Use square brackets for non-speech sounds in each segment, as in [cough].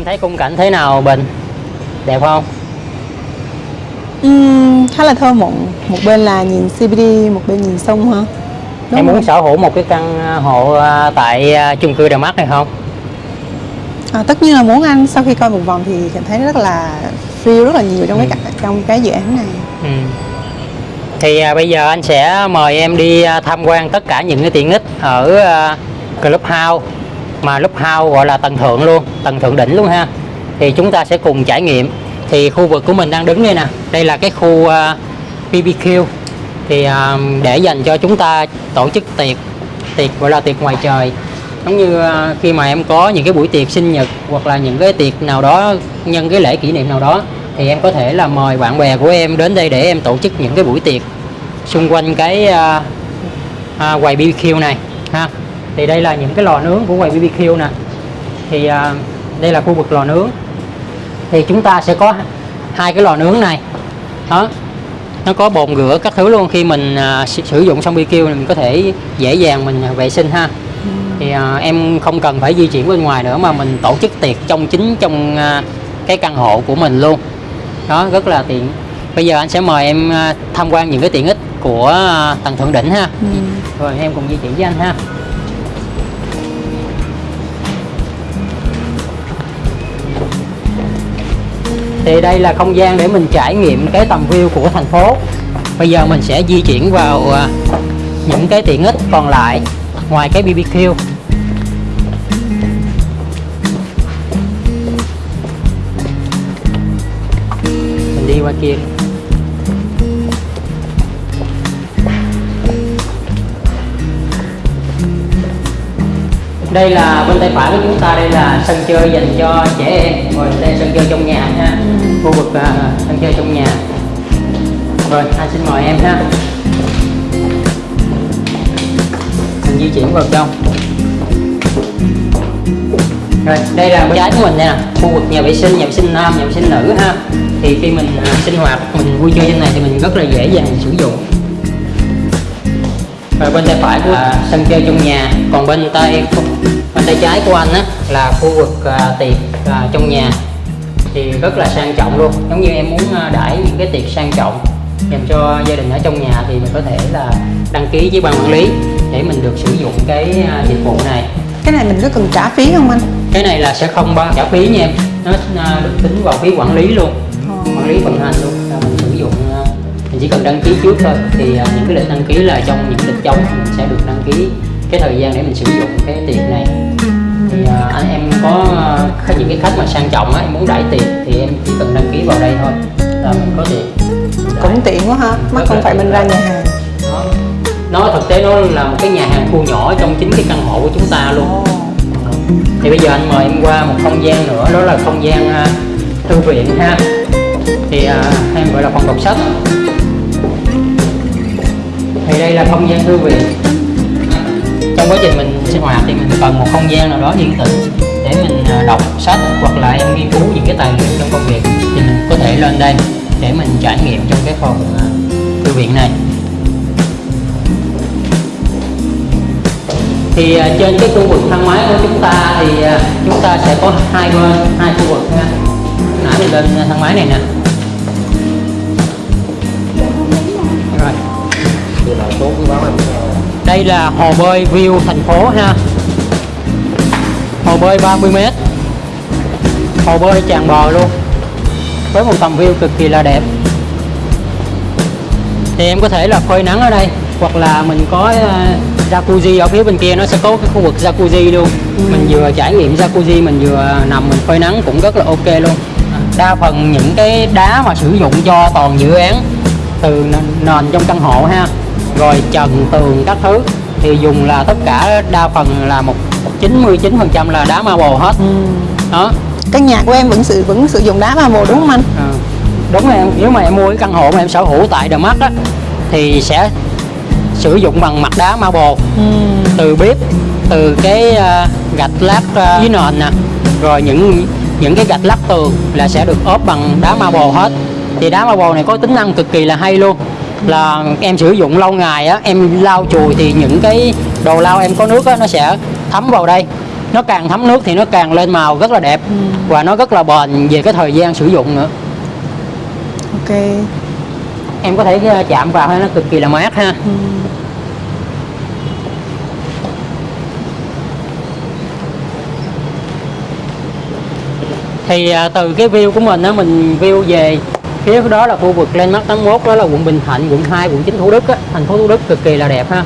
em thấy khung cảnh thế nào Bình? Đẹp không? Ừm, khá là thơ mộng. Một bên là nhìn CBD một bên nhìn sông hả? Đúng em muốn không? sở hữu một cái căn à, hộ à, tại à, chung cư Đà Mắc này không? À, tất nhiên là muốn anh. Sau khi coi một vòng thì cảm thấy rất là feel rất là nhiều trong cái Ừ. cả- trong cái dự án này. Ừ. thì à, bây giờ anh sẽ mời em đi tham quan tất cả những cái tiện ích ở Clubhouse mà Clubhouse gọi là tầng thượng luôn tầng thượng đỉnh luôn ha. Thì chúng ta sẽ cùng trải nghiệm. Thì khu vực của mình đang đứng đây nè đây là cái khu ờ, uh, BBQ thì uh, để dành cho chúng ta tổ chức tiệc tiệc gọi là tiệc ngoài trời. Giống như uh, khi mà em có những cái buổi tiệc sinh nhật hoặc là những cái tiệc nào đó nhân cái lễ kỷ niệm nào đó thì em có thể là mời bạn bè của em đến đây để em tổ chức những cái buổi tiệc xung quanh cái uh, uh, quầy BBQ này ha thì đây là những cái lò nướng của quầy BBQ nè. Thì à, đây là khu vực lò nướng. Thì chúng ta sẽ có hai cái lò nướng này. Đó. Nó có bồn rửa các thứ luôn. Khi mình à, sử dụng xong BBQ thì mình có thể dễ dàng mình à, vệ sinh ha. Thì à, em không cần phải di chuyển bên ngoài nữa mà mình tổ chức tiệc trong chính trong à, cái căn hộ của mình luôn. Đó rất là tiện. Bây giờ anh sẽ mời em à, tham quan những cái tiện ích của à, tầng thượng đỉnh ha. Ừm. rồi em cùng di chuyển với anh ha thì đây là không gian để mình trải nghiệm cái tầm view của thành phố. Bây giờ mình sẽ di chuyển vào à, những cái tiện ích còn lại ngoài cái BBQ mình đi qua kia. Đây là bên tay phải của chúng ta đây là sân chơi dành cho trẻ em. Rồi đây là sân chơi trong nhà ha. Khu vực à, sân chơi trong nhà. Rồi anh xin mời em ha? Mình di chuyển vào trong. Rồi đây là bên trái của mình nè. Khu vực nhà vệ sinh nhà vệ sinh nam nhà vệ sinh nữ ha. Thì khi mình à, sinh hoạt mình vui chơi trên này thì mình rất là dễ dàng sử dụng. Rồi bên tay phải của là sân chơi trong nhà. Còn bên tay bên tay trái của anh á là khu vực à, tiệc à, trong nhà. Thì rất là sang trọng luôn. Giống như em muốn à, đãi những cái tiệc sang trọng dành cho gia đình ở trong nhà thì mình có thể là đăng ký với ban quản lý để mình được sử dụng cái à, dịch vụ này. Cái này mình có cần trả phí không anh? Cái này là sẽ không bao trả phí nha em. Nó à, được tính vào phí quản lý luôn. Quản lý vận hành luôn. Là mình sử dụng mình chỉ cần đăng ký trước thôi. Thì những cái lịch đăng ký là trong những lịch trống mình sẽ được đăng ký cái thời gian để mình sử dụng cái tiệc này thì à, anh em có khách- những cái khách mà sang trọng á em muốn đãi tiệc thì em chỉ cần đăng ký vào đây thôi. Là mình có tiệc. Cũng tiện quá ha mắt Rất không phải mình ra nhà hàng. Nó, nó thực tế nó là một cái nhà hàng thu nhỏ trong chính cái căn hộ của chúng ta luôn. Thì bây giờ anh mời em qua một không gian nữa đó là không gian à, thư viện ha. Thì à, em gọi là phòng đọc sách. Thì đây là không gian thư viện trong quá trình mình sinh hoạt thì mình cần một không gian nào đó yên tĩnh để mình à, đọc sách hoặc là em nghiên cứu những cái tài liệu trong công việc thì mình có thể lên đây để mình trải nghiệm trong cái phòng à, thư viện này. Thì à, trên cái khu vực thang máy của chúng ta thì chúng ta sẽ có hai bên, hai khu vực nha nãy mình lên thang máy này nè. Rồi. Đây là hồ bơi view thành phố ha. Hồ bơi 30 m hồ bơi tràn bờ luôn. Với một tầm view cực kỳ là đẹp. Thì em có thể là phơi nắng ở đây hoặc là mình có uh, jacuzzi ở phía bên kia nó sẽ có cái khu vực jacuzzi luôn. Mình vừa trải nghiệm jacuzzi mình vừa nằm mình phơi nắng cũng rất là ok luôn. Đa phần những cái đá mà sử dụng cho toàn dự án từ nền trong căn hộ ha rồi trần tường các thứ thì dùng là tất cả đa phần là một 99% là đá marble hết. Ừm. đó. Căn nhà của em vẫn sử vẫn sử dụng đá marble đúng không anh? À, đúng rồi em. Nếu mà em mua cái căn hộ mà em sở hữu tại The Mart á thì sẽ sử dụng bằng mặt đá marble Ừm. từ bếp từ cái à, gạch lát à, dưới nền nè. Rồi những những cái gạch lát tường là sẽ được ốp bằng đá marble hết. Thì đá marble này có tính năng cực kỳ là hay luôn là em sử dụng lâu ngày á em lau chùi thì những cái đồ lau em có nước á nó sẽ thấm vào đây nó càng thấm nước thì nó càng lên màu rất là đẹp Ừ. và nó rất là bền về cái thời gian sử dụng nữa ok em có thể ờ, chạm vào nó cực kỳ là mát ha ừ. thì à, từ cái view của mình á mình view về phía đó là khu vực Landmark 81 đó là quận Bình Thạnh quận 2 quận 9 Thủ Đức á. Thành phố Thủ Đức cực kỳ là đẹp ha.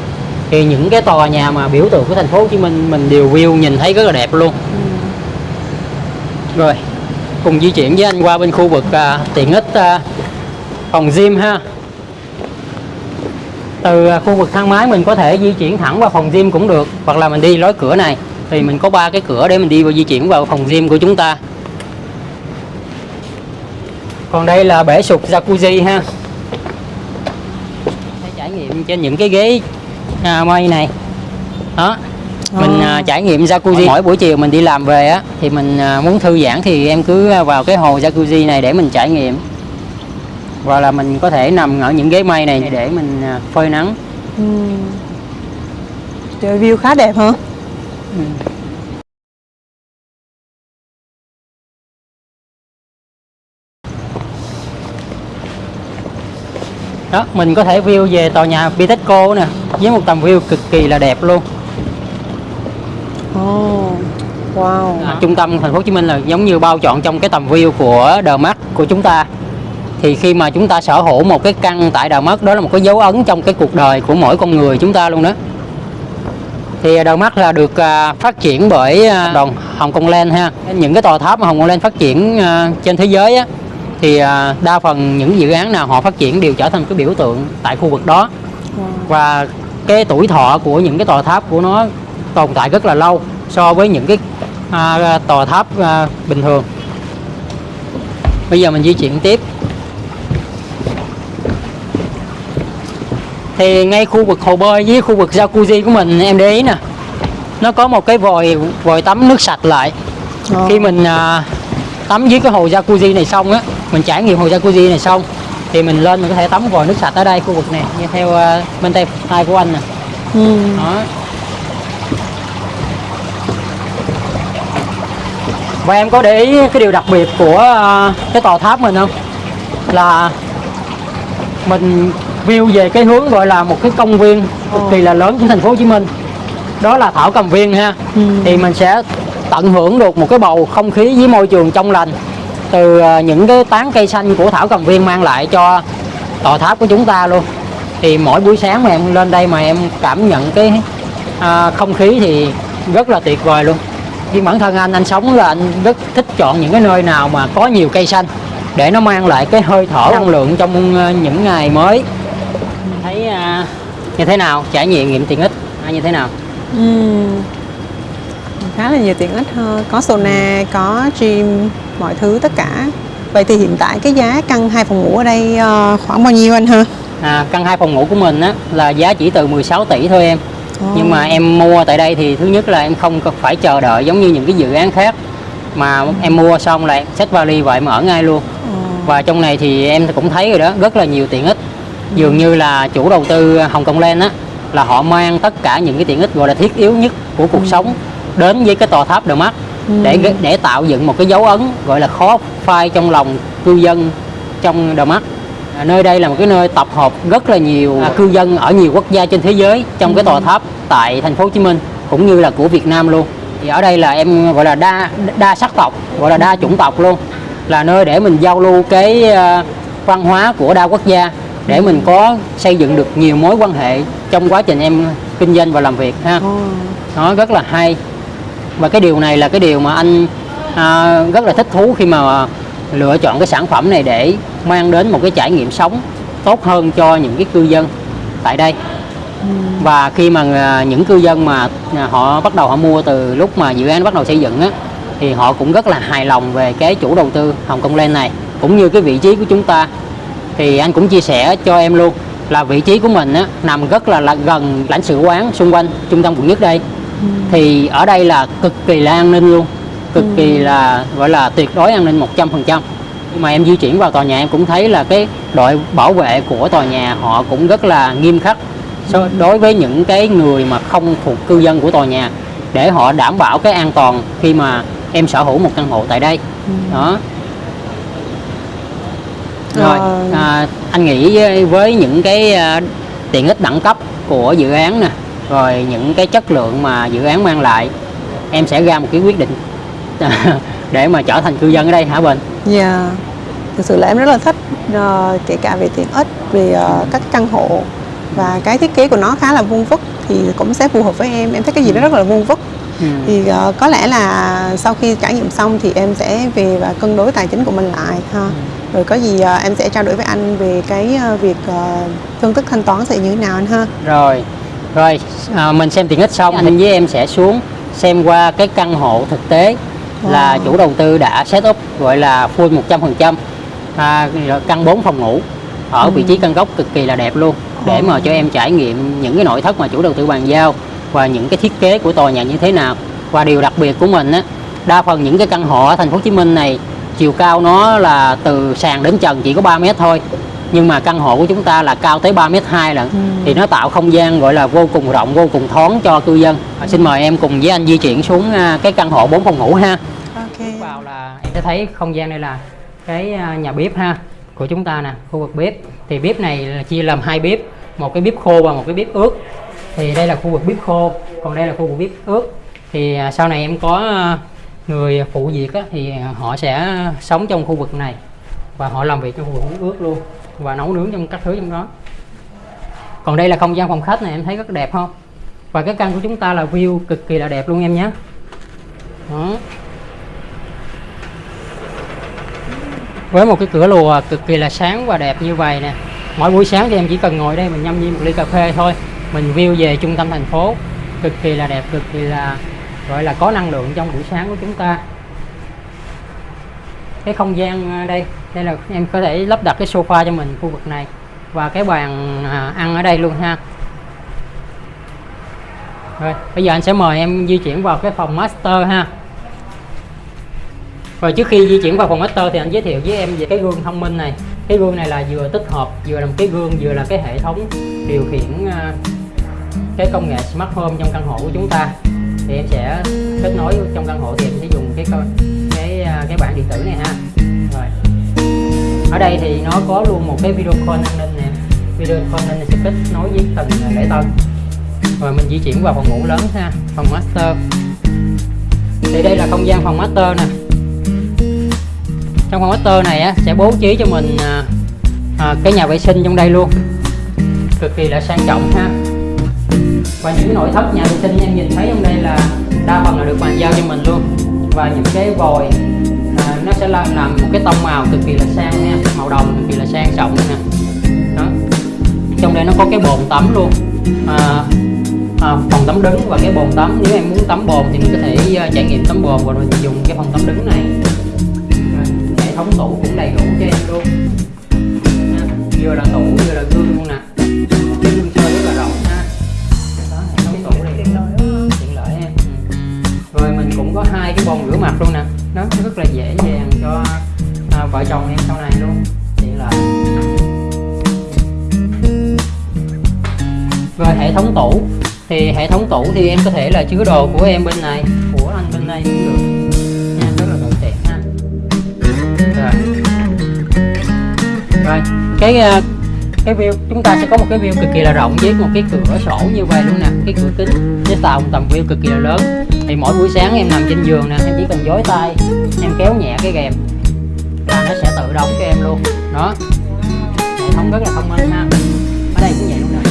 Thì những cái tòa nhà mà biểu tượng của thành phố Hồ Chí Minh mình đều view nhìn thấy rất là đẹp luôn. Rồi cùng di chuyển với anh qua bên khu vực à, tiện ích à, phòng gym ha. Từ à, khu vực thang máy mình có thể di chuyển thẳng vào phòng gym cũng được hoặc là mình đi lối cửa này. Thì mình có ba cái cửa để mình đi và di chuyển vào phòng gym của chúng ta còn đây là bể sụp jacuzzi ha. Sẽ trải nghiệm trên những cái ghế à, mây này. Đó mình Ồ. à, trải nghiệm jacuzzi. Mỗi buổi chiều mình đi làm về á thì mình à, muốn thư giãn thì em cứ à, vào cái hồ jacuzzi này để mình trải nghiệm. Hoặc là mình có thể nằm ở những ghế mây này để mình à, phơi nắng. Ừ. Trời, view khá đẹp hả đó mình có thể view về tòa nhà Bitexco nè với một tầm view cực kỳ là đẹp luôn. Oh. wow. À, trung tâm thành phố Hồ Chí Minh là giống như bao trọn trong cái tầm view của Đờ Mắt của chúng ta. Thì khi mà chúng ta sở hữu một cái căn tại Đờ Mắt đó là một cái dấu ấn trong cái cuộc đời của mỗi con người chúng ta luôn đó. Thì Đờ Mắt là được à, phát triển bởi à, đoàn Hồng Kông Land ha. Những cái tòa tháp mà Hồng Kông Land phát triển à, trên thế giới á thì à, đa phần những dự án nào họ phát triển đều trở thành cái biểu tượng tại khu vực đó. Và cái tuổi thọ của những cái tòa tháp của nó tồn tại rất là lâu so với những cái à, tòa tháp à, bình thường. Bây giờ mình di chuyển tiếp. Thì ngay khu vực hồ bơi với khu vực jacuzzi của mình em để ý nè. Nó có một cái vòi vòi tắm nước sạch lại. Ồ. khi mình à, tắm dưới cái hồ jacuzzi này xong á mình trải nghiệm hồ jacuzzi này xong thì mình lên mình có thể tắm vòi nước sạch ở đây khu vực này như theo à, bên tay tay của anh nè. Ừ. đó. Và em có để ý cái điều đặc biệt của à, cái tòa tháp mình không? Là mình view về cái hướng gọi là một cái công viên cực kỳ là lớn của thành phố Hồ Chí Minh. Đó là thảo cầm viên ha. Ừ. thì mình sẽ tận hưởng được một cái bầu không khí với môi trường trong lành từ ờ, những cái tán cây xanh của thảo cầm viên mang lại cho tòa tháp của chúng ta luôn. Thì mỗi buổi sáng mà em lên đây mà em cảm nhận cái à, không khí thì rất là tuyệt vời luôn. Vì bản thân anh anh sống là anh rất thích chọn những cái nơi nào mà có nhiều cây xanh để nó mang lại cái hơi thở năng lượng trong ờ, những ngày mới. Thấy à, như thế nào? Trải nghiệm nghiệm tiện ích à, như thế nào? Ừ. khá là nhiều tiện ích hơn có sauna có gym mọi thứ tất cả. Vậy thì hiện tại cái giá căn hai phòng ngủ ở đây ờ, khoảng bao nhiêu anh ha? À, căn hai phòng ngủ của mình á là giá chỉ từ 16 tỷ thôi em. Ồ. nhưng mà em mua tại đây thì thứ nhất là em không phải chờ đợi giống như những cái dự án khác. Mà em mua xong là em xách vali và em ở ngay luôn. Ồ. và trong này thì em cũng thấy rồi đó rất là nhiều tiện ích. Dường như là chủ đầu tư Hồng Kông Land á là họ mang tất cả những cái tiện ích gọi là thiết yếu nhất của cuộc sống đến với cái tòa tháp The Mark để để tạo dựng một cái dấu ấn gọi là khó phai trong lòng cư dân trong The Mark À, nơi đây là một cái nơi tập hợp rất là nhiều à, cư dân ở nhiều quốc gia trên thế giới trong cái tòa tháp tại thành phố Hồ Chí Minh cũng như là của Việt Nam luôn. Thì ở đây là em gọi là đa đa sắc tộc gọi là đa chủng tộc luôn. Là nơi để mình giao lưu cái à, văn hóa của đa quốc gia để mình có xây dựng được nhiều mối quan hệ trong quá trình em kinh doanh và làm việc ha. Ồ. nó rất là hay và cái điều này là cái điều mà anh à, rất là thích thú khi mà lựa chọn cái sản phẩm này để mang đến một cái trải nghiệm sống tốt hơn cho những cái cư dân tại đây. Và khi mà à, những cư dân mà à, họ bắt đầu họ mua từ lúc mà dự án bắt đầu xây dựng á thì họ cũng rất là hài lòng về cái chủ đầu tư Hồng Kông Land này. Cũng như cái vị trí của chúng ta thì anh cũng chia sẻ cho em luôn là vị trí của mình á, nằm rất là, là gần lãnh sự quán xung quanh trung tâm quận nhất đây thì ở đây là cực kỳ là an ninh luôn. Cực kỳ là gọi là tuyệt đối an ninh 100% nhưng mà em di chuyển vào tòa nhà em cũng thấy là cái đội bảo vệ của tòa nhà họ cũng rất là nghiêm khắc. So, đối với những cái người mà không thuộc cư dân của tòa nhà để họ đảm bảo cái an toàn khi mà em sở hữu một căn hộ tại đây. Đó. Rồi Ờ. à, anh nghĩ với những cái à, tiện ích đẳng cấp của dự án nè rồi những cái chất lượng mà dự án mang lại em sẽ ra một cái quyết định [laughs] để mà trở thành cư dân ở đây hả Bình Dạ Thực sự là em rất là thích ờ, kể cả về tiện ích, về ờ, các căn hộ và cái thiết kế của nó khá là vuông vức thì cũng sẽ phù hợp với em. Em thấy cái gì đó rất là vuông vức. ừ. Thì ờ, có lẽ là sau khi trải nghiệm xong thì em sẽ về và cân đối tài chính của mình lại ha. Rồi có gì ờ, em sẽ trao đổi với anh về cái ờ, việc ờ, phương thức thanh toán sẽ như thế nào anh ha. rồi rồi à, mình xem tiện ích xong anh với em sẽ xuống xem qua cái căn hộ thực tế là Wow. chủ đầu tư đã set up gọi là full 100% à, rồi căn 4 phòng ngủ ở vị trí căn góc cực kỳ là đẹp luôn để mà cho em trải nghiệm những cái nội thất mà chủ đầu tư bàn giao và những cái thiết kế của tòa nhà như thế nào. Và điều đặc biệt của mình á đa phần những cái căn hộ ở thành phố Hồ Chí Minh này chiều cao nó là từ sàn đến trần chỉ có 3 mét thôi nhưng mà căn hộ của chúng ta là cao tới 3 mét 2 lận. Ừ. thì nó tạo không gian gọi là vô cùng rộng vô cùng thoáng cho cư dân. À, xin mời em cùng với anh di chuyển xuống à, cái căn hộ 4 phòng ngủ ha. Ok. vào là em sẽ thấy không gian đây là cái à, nhà bếp ha của chúng ta nè khu vực bếp. Thì bếp này là chia làm hai bếp một cái bếp khô và một cái bếp ướt. Thì đây là khu vực bếp khô còn đây là khu vực bếp ướt. Thì à, sau này em có người phụ việc á, thì họ sẽ sống trong khu vực này và họ làm việc trong khu vực bếp ướt luôn và nấu nướng trong các thứ trong đó. Còn đây là không gian phòng khách này, em thấy rất đẹp không? Và cái căn của chúng ta là view cực kỳ là đẹp luôn em nhé. Đó. Với một cái cửa lùa cực kỳ là sáng và đẹp như vậy nè. Mỗi buổi sáng thì em chỉ cần ngồi đây mình nhâm nhi một ly cà phê thôi. Mình view về trung tâm thành phố. Cực kỳ là đẹp, cực kỳ là, gọi là có năng lượng trong buổi sáng của chúng ta. Cái không gian à, đây đây là em có thể lắp đặt cái sofa cho mình khu vực này. Và cái bàn à, ăn ở đây luôn ha. Rồi bây giờ anh sẽ mời em di chuyển vào cái phòng master ha. Rồi trước khi di chuyển vào phòng master thì anh giới thiệu với em về cái gương thông minh này. Cái gương này là vừa tích hợp vừa là một cái gương vừa là cái hệ thống điều khiển à, cái công nghệ smart home trong căn hộ của chúng ta. Thì em sẽ kết nối trong căn hộ thì em sẽ dùng cái cái à, cái bảng điện tử này ha. Rồi ở đây thì nó có luôn một cái video call an ninh nè. Video call an ninh sẽ kết nối với từng lễ tân. Rồi mình di chuyển vào phòng ngủ lớn ha phòng master. Thì đây là không gian phòng master nè. Trong phòng master này á, sẽ bố trí cho mình à, à, cái nhà vệ sinh trong đây luôn. Cực kỳ là sang trọng ha. Và những cái nội thất nhà vệ sinh em nhìn thấy trong đây là đa phần là được bàn giao cho mình luôn. Và những cái vòi sẽ làm, làm một cái tông màu cực kỳ là sang nha. Màu đồng cực kỳ là sang trọng nè. Đó. Trong đây nó có cái bồn tắm luôn. À, à, phòng tắm đứng và cái bồn tắm. Nếu em muốn tắm bồn thì mình có thể uh, trải nghiệm tắm bồn. Và mình dùng cái phòng tắm đứng này. Hệ thống tủ cũng đầy đủ cho em luôn. Vừa là tủ vừa là gương luôn nè. Cái gương soi rất là rộng ha. Đó hệ thống tủ này. Tiện lợi em ừ. rồi mình cũng có hai cái bồn rửa mặt luôn nè nó rất là dễ dàng cho à, vợ chồng em sau này luôn. Tiện lợi Về hệ thống tủ. Thì hệ thống tủ thì em có thể là chứa đồ của em bên này của anh bên đây cũng được. Nha rất là thuận tiện ha. Rồi. Rồi cái à, cái view, chúng ta sẽ có một cái view cực kỳ là rộng với một cái cửa sổ như vậy luôn nè, cái cửa kính với tạo một tầm view cực kỳ là lớn. Thì mỗi buổi sáng em nằm trên giường nè, em chỉ cần dối tay, em kéo nhẹ cái rèm là nó sẽ tự đóng cho em luôn. Đó. Hệ thống rất là thông minh ha. Ở đây cũng vậy luôn nè.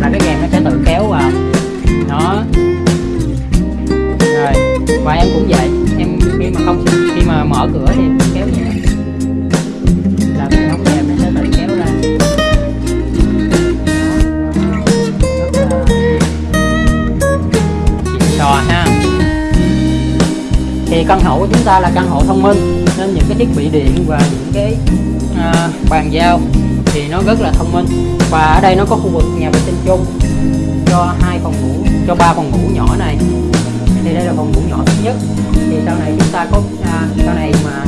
Là cái rèm nó sẽ tự kéo vào. Đó. Rồi, và em cũng vậy. Em khi mà không, khi mà mở cửa thì căn hộ của chúng ta là căn hộ thông minh nên những cái thiết bị điện và những cái à, bàn giao thì nó rất là thông minh. Và ở đây nó có khu vực nhà vệ sinh chung cho hai phòng ngủ cho ba phòng ngủ nhỏ này. Thì đây là phòng ngủ nhỏ thứ nhất. Thì sau này chúng ta có à, sau này mà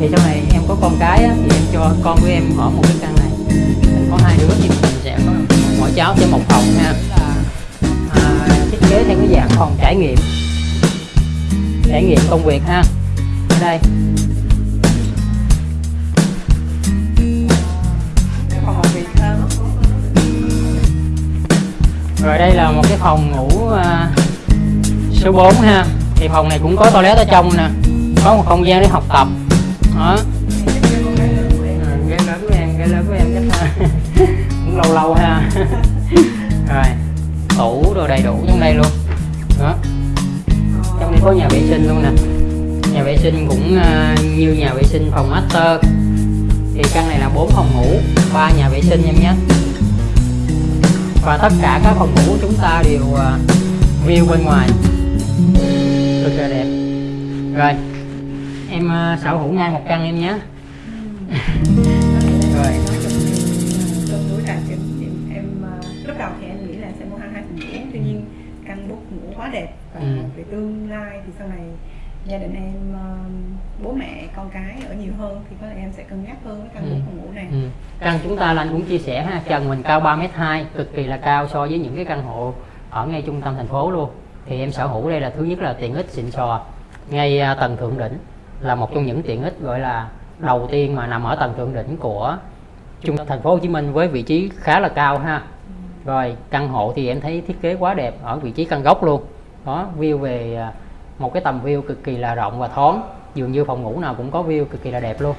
thì sau này em có con cái á, thì em cho con của em ở một cái căn này. Mình có hai đứa thì mình sẽ có mỗi cháu sẽ một phòng ha à, thiết kế theo cái dạng phòng trải nghiệm trải nghiệm công việc ha. Ở đây. Rồi đây là một cái phòng ngủ à, số 4 ha. Thì phòng này cũng có toilet ở trong nè. Có một không gian để học tập. Đó. Sinh phòng master thì căn này là 4 phòng ngủ ba nhà vệ sinh em nhé. Và tất cả các phòng ngủ của chúng ta đều à, view bên ngoài. Cực là đẹp. Rồi em à, sở hữu ngay một căn em nhé. [laughs] Rồi. Ờ, lúc đầu thì em nghĩ là sẽ mua hai hai phòng ngủ tuy nhiên căn bút ngủ quá đẹp và Ừ. về tương lai thì sau này gia đình em ờ, bố mẹ con cái ở nhiều hơn thì có lẽ em sẽ cân nhắc hơn cái căn Ừ. phòng ngủ này. Ừ. căn chúng ta là anh cũng chia sẻ ha trần mình cao 3 m hai cực kỳ là cao so với những cái căn hộ ở ngay trung tâm thành phố luôn. Thì em sở hữu đây là thứ nhất là tiện ích xịn sò. Ngay à, tầng thượng đỉnh là một trong những tiện ích gọi là đầu tiên mà nằm ở tầng thượng đỉnh của trung tâm thành phố Hồ Chí Minh với vị trí khá là cao ha. Rồi căn hộ thì em thấy thiết kế quá đẹp ở vị trí căn góc luôn. Đó view về à, một cái tầm view cực kỳ là rộng và thoáng. Dường như phòng ngủ nào cũng có view cực kỳ là đẹp luôn.